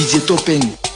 DJ Topeng.